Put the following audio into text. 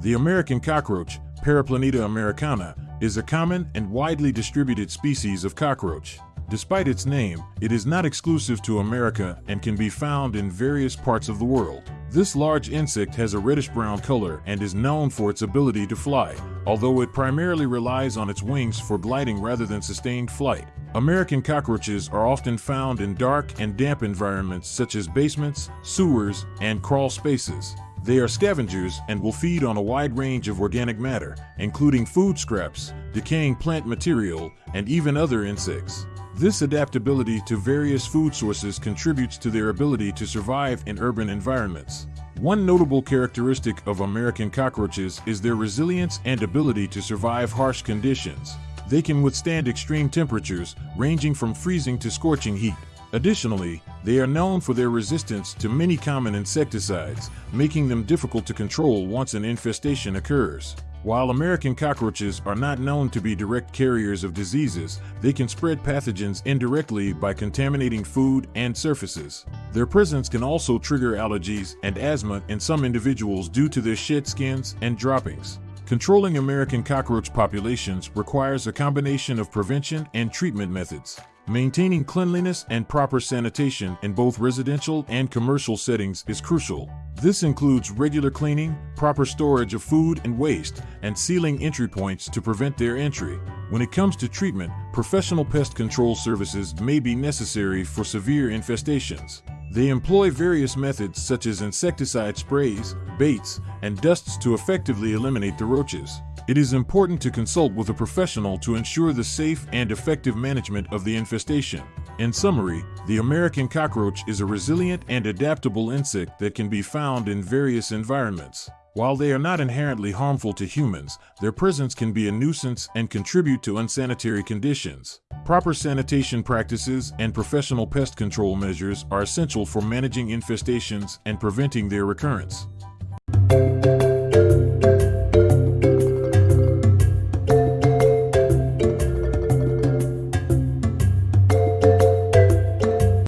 The American cockroach, Periplaneta americana, is a common and widely distributed species of cockroach. Despite its name, it is not exclusive to America and can be found in various parts of the world. This large insect has a reddish-brown color and is known for its ability to fly, although it primarily relies on its wings for gliding rather than sustained flight. American cockroaches are often found in dark and damp environments such as basements, sewers, and crawl spaces. They are scavengers and will feed on a wide range of organic matter, including food scraps, decaying plant material, and even other insects. This adaptability to various food sources contributes to their ability to survive in urban environments. One notable characteristic of American cockroaches is their resilience and ability to survive harsh conditions. They can withstand extreme temperatures, ranging from freezing to scorching heat. Additionally, they are known for their resistance to many common insecticides, making them difficult to control once an infestation occurs. While American cockroaches are not known to be direct carriers of diseases, they can spread pathogens indirectly by contaminating food and surfaces. Their presence can also trigger allergies and asthma in some individuals due to their shed skins and droppings. Controlling American cockroach populations requires a combination of prevention and treatment methods. Maintaining cleanliness and proper sanitation in both residential and commercial settings is crucial. This includes regular cleaning, proper storage of food and waste, and sealing entry points to prevent their entry. When it comes to treatment, professional pest control services may be necessary for severe infestations. They employ various methods such as insecticide sprays, baits, and dusts to effectively eliminate the roaches. It is important to consult with a professional to ensure the safe and effective management of the infestation. In summary, the American cockroach is a resilient and adaptable insect that can be found in various environments. While they are not inherently harmful to humans, their presence can be a nuisance and contribute to unsanitary conditions. Proper sanitation practices and professional pest control measures are essential for managing infestations and preventing their recurrence.